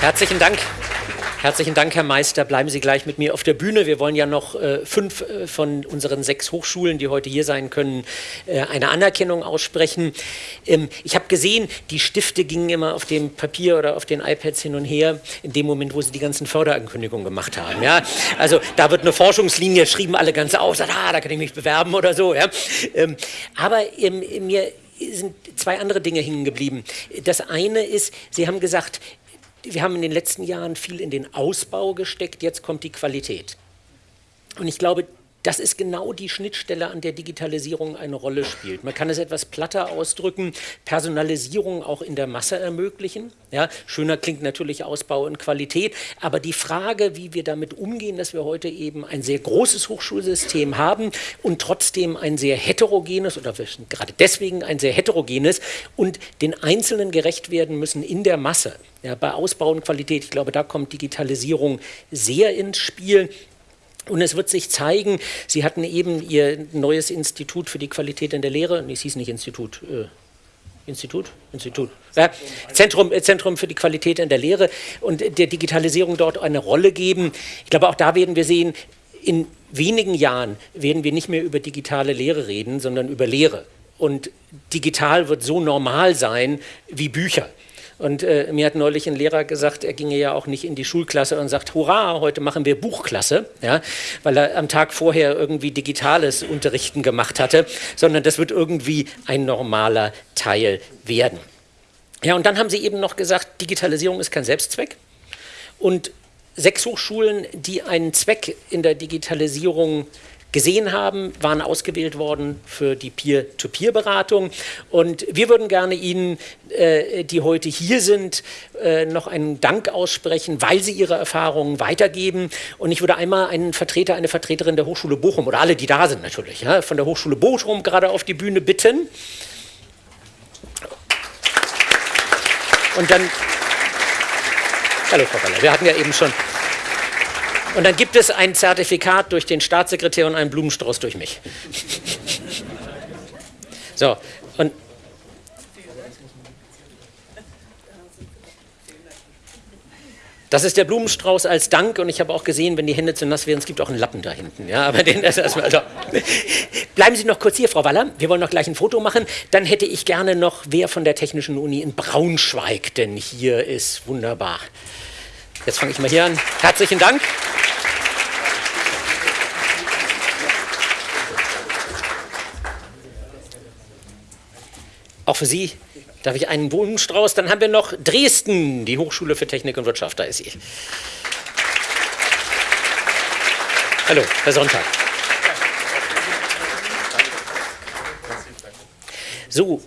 Herzlichen Dank. Herzlichen Dank, Herr Meister. Bleiben Sie gleich mit mir auf der Bühne. Wir wollen ja noch äh, fünf äh, von unseren sechs Hochschulen, die heute hier sein können, äh, eine Anerkennung aussprechen. Ähm, ich habe gesehen, die Stifte gingen immer auf dem Papier oder auf den iPads hin und her, in dem Moment, wo sie die ganzen Förderankündigungen gemacht haben. Ja? Also da wird eine Forschungslinie, schrieben alle ganz aus, ah, da kann ich mich bewerben oder so. Ja? Ähm, aber ähm, mir sind zwei andere Dinge hängen geblieben. Das eine ist, Sie haben gesagt, wir haben in den letzten Jahren viel in den Ausbau gesteckt, jetzt kommt die Qualität. Und ich glaube, das ist genau die Schnittstelle, an der Digitalisierung eine Rolle spielt. Man kann es etwas platter ausdrücken, Personalisierung auch in der Masse ermöglichen. Ja, schöner klingt natürlich Ausbau und Qualität, aber die Frage, wie wir damit umgehen, dass wir heute eben ein sehr großes Hochschulsystem haben und trotzdem ein sehr heterogenes oder gerade deswegen ein sehr heterogenes und den Einzelnen gerecht werden müssen in der Masse. Ja, bei Ausbau und Qualität, ich glaube, da kommt Digitalisierung sehr ins Spiel. Und es wird sich zeigen, Sie hatten eben Ihr neues Institut für die Qualität in der Lehre, nee, es hieß nicht Institut, äh, Institut? Institut. Ja, Zentrum, äh, Zentrum für die Qualität in der Lehre und der Digitalisierung dort eine Rolle geben. Ich glaube, auch da werden wir sehen, in wenigen Jahren werden wir nicht mehr über digitale Lehre reden, sondern über Lehre. Und digital wird so normal sein wie Bücher. Und äh, mir hat neulich ein Lehrer gesagt, er ginge ja auch nicht in die Schulklasse und sagt, hurra, heute machen wir Buchklasse, ja, weil er am Tag vorher irgendwie digitales Unterrichten gemacht hatte, sondern das wird irgendwie ein normaler Teil werden. Ja, und dann haben Sie eben noch gesagt, Digitalisierung ist kein Selbstzweck. Und sechs Hochschulen, die einen Zweck in der Digitalisierung gesehen haben, waren ausgewählt worden für die Peer-to-Peer-Beratung. Und wir würden gerne Ihnen, äh, die heute hier sind, äh, noch einen Dank aussprechen, weil Sie Ihre Erfahrungen weitergeben. Und ich würde einmal einen Vertreter, eine Vertreterin der Hochschule Bochum oder alle, die da sind natürlich, ja, von der Hochschule Bochum gerade auf die Bühne bitten. Und dann, hallo Frau Waller, wir hatten ja eben schon und dann gibt es ein Zertifikat durch den Staatssekretär und einen Blumenstrauß durch mich. So, und Das ist der Blumenstrauß als Dank und ich habe auch gesehen, wenn die Hände zu nass werden, es gibt auch einen Lappen da hinten. Ja, aber den das erstmal. Also. Bleiben Sie noch kurz hier, Frau Waller. Wir wollen noch gleich ein Foto machen. Dann hätte ich gerne noch, wer von der Technischen Uni in Braunschweig denn hier ist. Wunderbar. Jetzt fange ich mal hier an. Herzlichen Dank. Auch für Sie darf ich einen Blumenstrauß. Dann haben wir noch Dresden, die Hochschule für Technik und Wirtschaft. Da ist sie. Hallo, Herr Sonntag. So,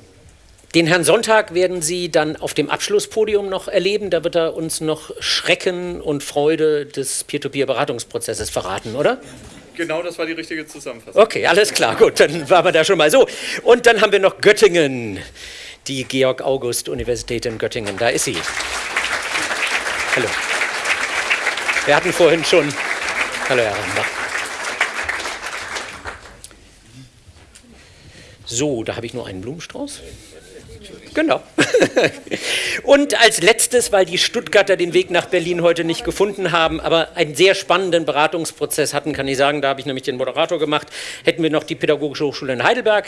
den Herrn Sonntag werden Sie dann auf dem Abschlusspodium noch erleben. Da wird er uns noch Schrecken und Freude des Peer-to-Peer-Beratungsprozesses verraten, oder? Genau, das war die richtige Zusammenfassung. Okay, alles klar, gut, dann waren wir da schon mal so. Und dann haben wir noch Göttingen, die Georg-August-Universität in Göttingen. Da ist sie. Hallo. Wir hatten vorhin schon. Hallo, Herr Rambach. So, da habe ich nur einen Blumenstrauß. Genau. Und als letztes, weil die Stuttgarter den Weg nach Berlin heute nicht gefunden haben, aber einen sehr spannenden Beratungsprozess hatten, kann ich sagen, da habe ich nämlich den Moderator gemacht, hätten wir noch die Pädagogische Hochschule in Heidelberg.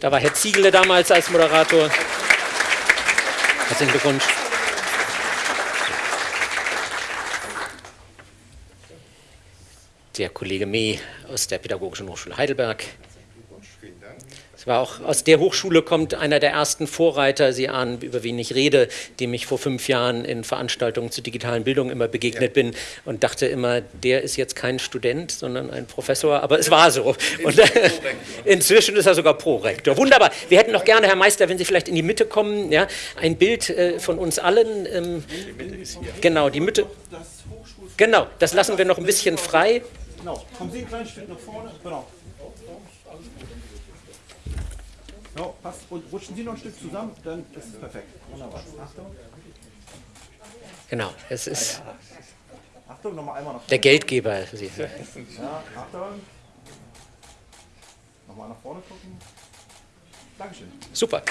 Da war Herr Ziegele damals als Moderator. Herzlichen Glückwunsch. Der Kollege Mee aus der Pädagogischen Hochschule Heidelberg war auch aus der Hochschule kommt einer der ersten Vorreiter, Sie ahnen, über wen ich rede, dem ich vor fünf Jahren in Veranstaltungen zur digitalen Bildung immer begegnet ja. bin und dachte immer, der ist jetzt kein Student, sondern ein Professor, aber es war so. Und inzwischen ist er sogar Prorektor. Wunderbar. Wir hätten noch gerne, Herr Meister, wenn Sie vielleicht in die Mitte kommen, ja, ein Bild äh, von uns allen. Ähm, genau, die Mitte. Genau, das lassen wir noch ein bisschen frei. Genau, kommen Sie ein kleines Stück nach vorne. Genau. So, passt. Und rutschen Sie noch ein Stück zusammen, dann ist es perfekt. Wunderbar. Achtung. Genau, es ist ah, Achtung, nochmal einmal nach vorne. der Geldgeber. Also Sie. Ja, Achtung. Nochmal nach vorne gucken. Dankeschön. Super.